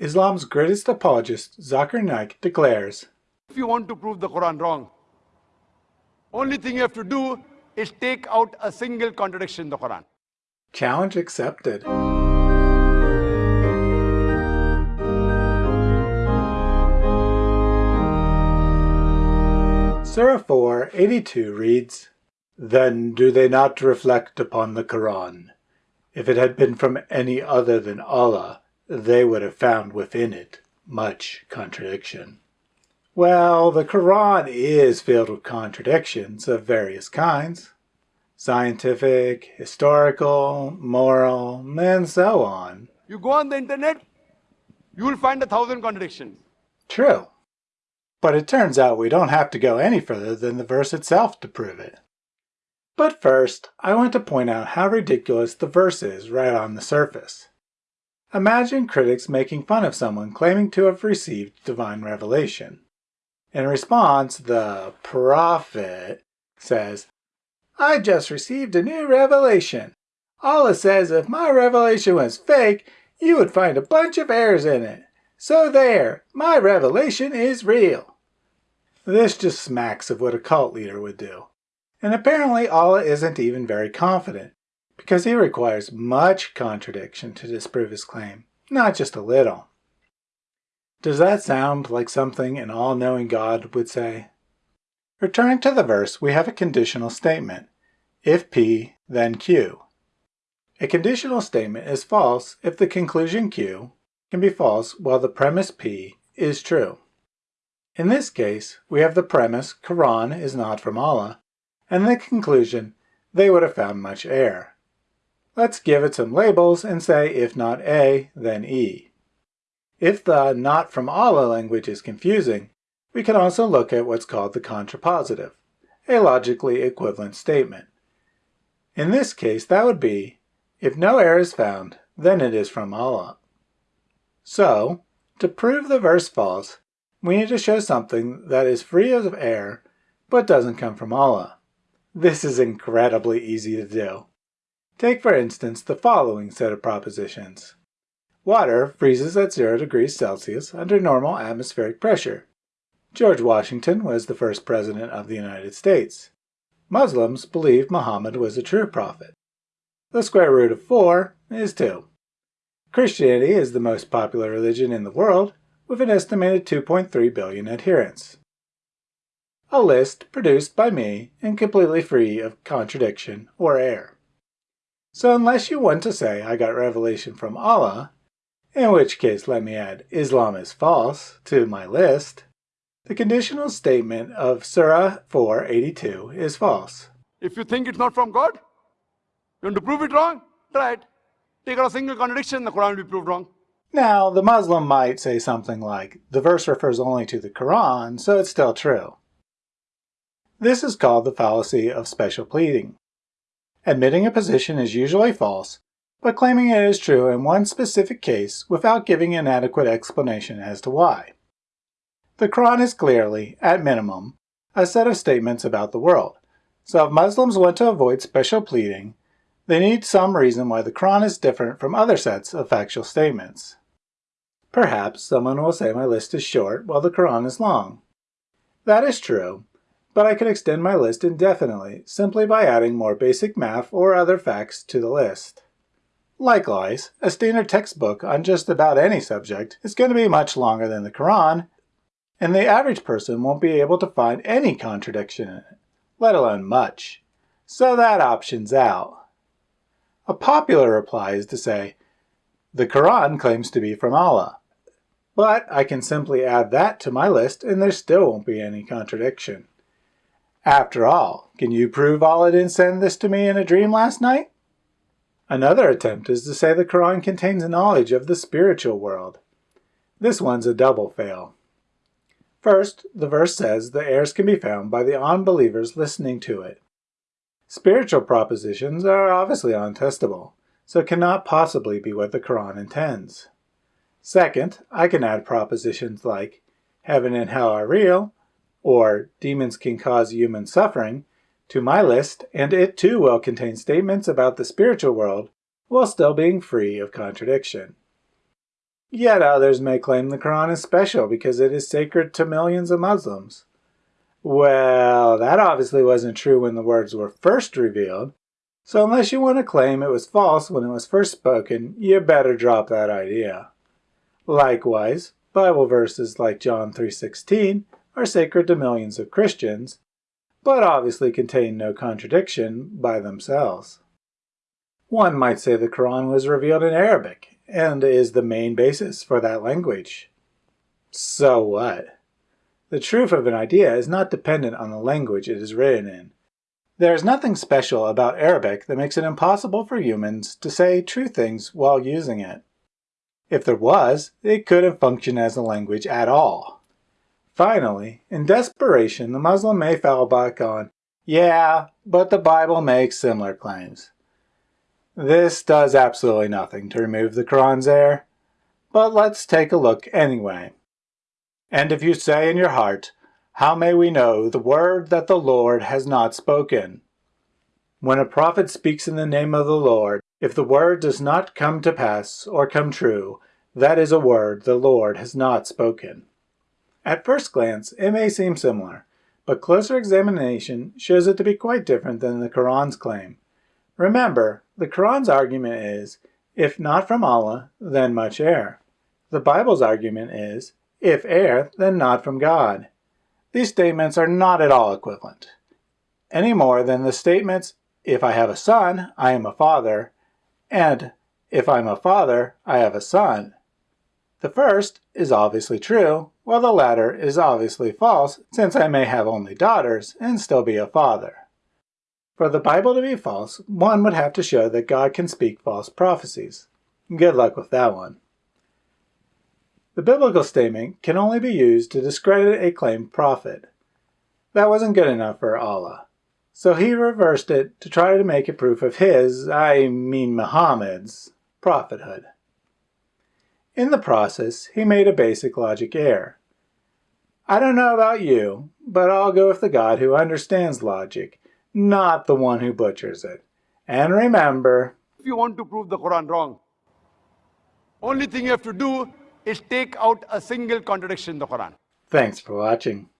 Islam's greatest apologist, Zakir Naik, declares, If you want to prove the Quran wrong, only thing you have to do is take out a single contradiction in the Quran. Challenge accepted. Surah 4, 82 reads, Then do they not reflect upon the Quran? If it had been from any other than Allah, they would have found within it much contradiction. Well, the Quran is filled with contradictions of various kinds. Scientific, historical, moral, and so on. You go on the internet, you will find a thousand contradictions. True. But it turns out we don't have to go any further than the verse itself to prove it. But first, I want to point out how ridiculous the verse is right on the surface. Imagine critics making fun of someone claiming to have received divine revelation. In response, the prophet says, I just received a new revelation. Allah says if my revelation was fake, you would find a bunch of errors in it. So there, my revelation is real. This just smacks of what a cult leader would do. And apparently Allah isn't even very confident, because he requires much contradiction to disprove his claim, not just a little. Does that sound like something an all-knowing God would say? Returning to the verse, we have a conditional statement. If P, then Q. A conditional statement is false if the conclusion Q can be false while the premise P is true. In this case, we have the premise Quran is not from Allah, and the conclusion they would have found much error. Let's give it some labels and say if not A, then E. If the not from Allah language is confusing, we can also look at what's called the contrapositive, a logically equivalent statement. In this case, that would be, if no error is found, then it is from Allah. So, to prove the verse false, we need to show something that is free of error but doesn't come from Allah. This is incredibly easy to do. Take for instance the following set of propositions. Water freezes at 0 degrees Celsius under normal atmospheric pressure. George Washington was the first president of the United States. Muslims believe Muhammad was a true prophet. The square root of 4 is 2. Christianity is the most popular religion in the world, with an estimated 2.3 billion adherents. A list produced by me and completely free of contradiction or error. So unless you want to say I got revelation from Allah, in which case let me add Islam is false to my list, the conditional statement of Surah 482 is false. If you think it's not from God, you want to prove it wrong? Try it. Take out a single contradiction, the Quran will be proved wrong. Now, the Muslim might say something like, the verse refers only to the Quran, so it's still true. This is called the fallacy of special pleading. Admitting a position is usually false, but claiming it is true in one specific case without giving an adequate explanation as to why. The Quran is clearly, at minimum, a set of statements about the world, so if Muslims want to avoid special pleading, they need some reason why the Quran is different from other sets of factual statements. Perhaps someone will say my list is short while the Quran is long. That is true, but I can extend my list indefinitely simply by adding more basic math or other facts to the list. Likewise, a standard textbook on just about any subject is going to be much longer than the Quran, and the average person won't be able to find any contradiction in it, let alone much. So that option's out. A popular reply is to say, the Quran claims to be from Allah. But I can simply add that to my list and there still won't be any contradiction. After all, can you prove Allah didn't send this to me in a dream last night? Another attempt is to say the Quran contains knowledge of the spiritual world. This one's a double fail. First, the verse says the heirs can be found by the unbelievers listening to it. Spiritual propositions are obviously untestable, so cannot possibly be what the Quran intends. Second, I can add propositions like heaven and hell are real, or demons can cause human suffering, to my list, and it too will contain statements about the spiritual world while still being free of contradiction. Yet others may claim the Quran is special because it is sacred to millions of Muslims. Well, that obviously wasn't true when the words were first revealed, so unless you want to claim it was false when it was first spoken, you better drop that idea. Likewise, Bible verses like John 3.16 are sacred to millions of Christians, but obviously contain no contradiction by themselves. One might say the Quran was revealed in Arabic and is the main basis for that language. So what? The truth of an idea is not dependent on the language it is written in. There is nothing special about Arabic that makes it impossible for humans to say true things while using it. If there was, it couldn't function as a language at all. Finally, in desperation, the Muslim may fall back on, yeah, but the Bible makes similar claims. This does absolutely nothing to remove the Quran's error, but let's take a look anyway. And if you say in your heart, How may we know the word that the Lord has not spoken? When a prophet speaks in the name of the Lord, if the word does not come to pass or come true, that is a word the Lord has not spoken. At first glance, it may seem similar, but closer examination shows it to be quite different than the Quran's claim. Remember, the Quran's argument is, if not from Allah, then much air. The Bible's argument is, if air, then not from God. These statements are not at all equivalent, any more than the statements, if I have a son, I am a father, and if I'm a father, I have a son. The first is obviously true, while the latter is obviously false, since I may have only daughters and still be a father. For the Bible to be false, one would have to show that God can speak false prophecies. Good luck with that one. The biblical statement can only be used to discredit a claimed prophet. That wasn't good enough for Allah. So he reversed it to try to make a proof of his, I mean Muhammad's, prophethood. In the process, he made a basic logic error. I don't know about you, but I'll go with the God who understands logic not the one who butchers it. And remember, if you want to prove the Quran wrong, only thing you have to do is take out a single contradiction in the Quran. Thanks for watching.